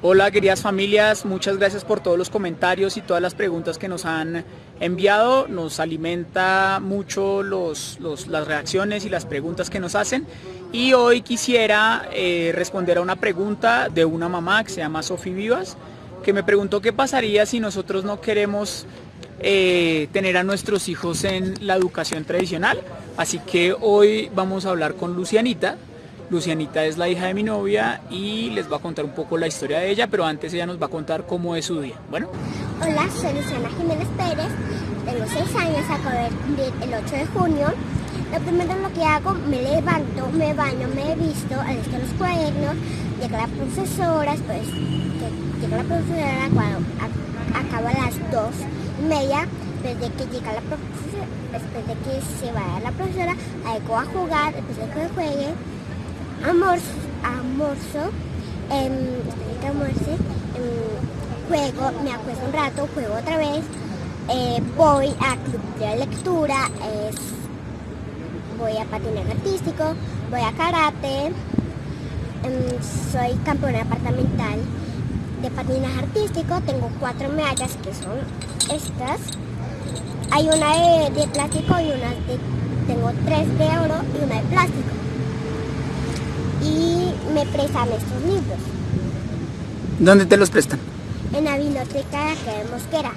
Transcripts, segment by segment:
Hola queridas familias, muchas gracias por todos los comentarios y todas las preguntas que nos han enviado. Nos alimenta mucho los, las reacciones y las preguntas que nos hacen. Y hoy quisiera eh, responder a una pregunta de una mamá que se llama Sofía Vivas, que me preguntó qué pasaría si nosotros no queremos eh, tener a nuestros hijos en la educación tradicional. Así que hoy vamos a hablar con Lucianita. Lucianita es la hija de mi novia y les va a contar un poco la historia de ella, pero antes ella nos va a contar cómo es su día. Bueno. Hola, soy Luciana Jiménez Pérez, tengo 6 años, acabo de el 8 de junio. Lo primero lo que hago, me levanto, me baño, me visto, alisto los cuadernos, llega la profesora, después llega la profesora cuando acaba a las 2 y media, desde que llega la profesora, después de que se vaya la profesora, ahí a jugar, después de que juegue, almuerzo, almuerzo que almuerce, em, juego, me acuesto un rato, juego otra vez, eh, voy a club de lectura, voy a patinaje artístico, voy a karate, em, soy campeona departamental de patinaje artístico, tengo cuatro medallas que son estas, hay una de, de plástico y una de, tengo tres de oro y una de plástico y me prestan estos libros. ¿Dónde te los prestan? En la biblioteca de Mosquera.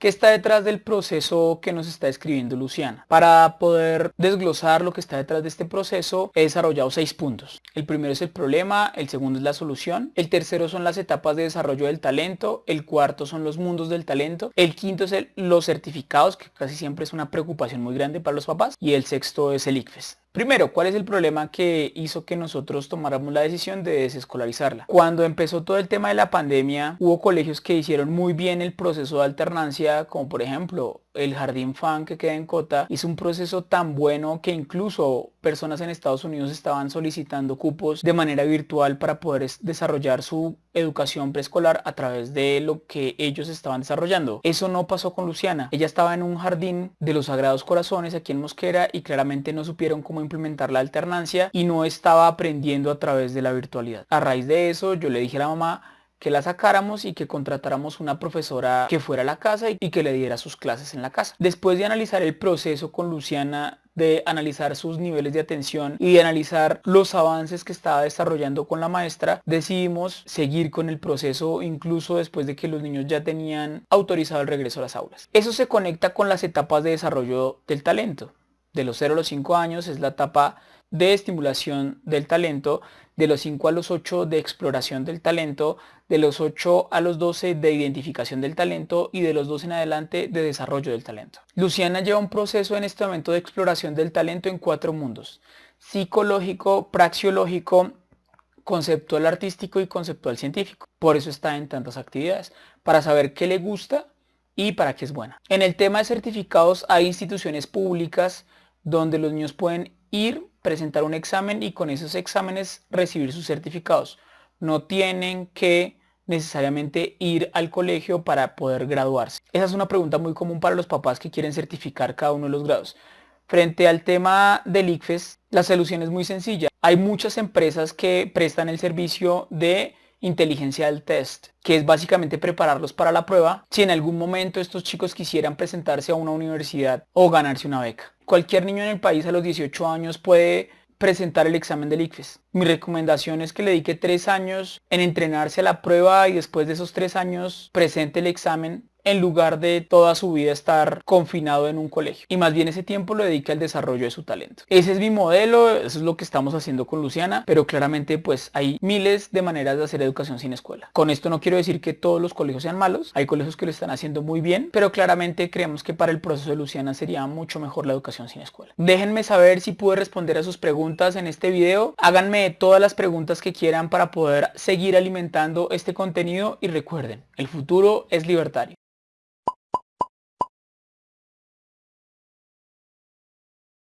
¿Qué está detrás del proceso que nos está escribiendo Luciana? Para poder desglosar lo que está detrás de este proceso, he desarrollado seis puntos. El primero es el problema, el segundo es la solución, el tercero son las etapas de desarrollo del talento, el cuarto son los mundos del talento, el quinto es los certificados, que casi siempre es una preocupación muy grande para los papás, y el sexto es el ICFES. Primero, ¿cuál es el problema que hizo que nosotros tomáramos la decisión de desescolarizarla? Cuando empezó todo el tema de la pandemia, hubo colegios que hicieron muy bien el proceso de alternancia, como por ejemplo el Jardín Fan que queda en Cota hizo un proceso tan bueno que incluso personas en Estados Unidos estaban solicitando cupos de manera virtual para poder desarrollar su educación preescolar a través de lo que ellos estaban desarrollando. Eso no pasó con Luciana. Ella estaba en un jardín de los Sagrados Corazones aquí en Mosquera y claramente no supieron cómo implementar la alternancia y no estaba aprendiendo a través de la virtualidad. A raíz de eso yo le dije a la mamá que la sacáramos y que contratáramos una profesora que fuera a la casa y que le diera sus clases en la casa. Después de analizar el proceso con Luciana, de analizar sus niveles de atención y de analizar los avances que estaba desarrollando con la maestra, decidimos seguir con el proceso incluso después de que los niños ya tenían autorizado el regreso a las aulas. Eso se conecta con las etapas de desarrollo del talento. De los 0 a los 5 años es la etapa de estimulación del talento, de los 5 a los 8 de exploración del talento, de los 8 a los 12 de identificación del talento y de los 12 en adelante de desarrollo del talento. Luciana lleva un proceso en este momento de exploración del talento en cuatro mundos, psicológico, praxiológico, conceptual artístico y conceptual científico. Por eso está en tantas actividades, para saber qué le gusta y para qué es buena. En el tema de certificados hay instituciones públicas donde los niños pueden ir, presentar un examen y con esos exámenes recibir sus certificados. No tienen que necesariamente ir al colegio para poder graduarse. Esa es una pregunta muy común para los papás que quieren certificar cada uno de los grados. Frente al tema del ICFES, la solución es muy sencilla. Hay muchas empresas que prestan el servicio de inteligencia del test, que es básicamente prepararlos para la prueba si en algún momento estos chicos quisieran presentarse a una universidad o ganarse una beca. Cualquier niño en el país a los 18 años puede presentar el examen del ICFES. Mi recomendación es que le dedique tres años en entrenarse a la prueba y después de esos tres años presente el examen en lugar de toda su vida estar confinado en un colegio. Y más bien ese tiempo lo dedica al desarrollo de su talento. Ese es mi modelo, eso es lo que estamos haciendo con Luciana, pero claramente pues hay miles de maneras de hacer educación sin escuela. Con esto no quiero decir que todos los colegios sean malos, hay colegios que lo están haciendo muy bien, pero claramente creemos que para el proceso de Luciana sería mucho mejor la educación sin escuela. Déjenme saber si pude responder a sus preguntas en este video, háganme todas las preguntas que quieran para poder seguir alimentando este contenido y recuerden, el futuro es libertario.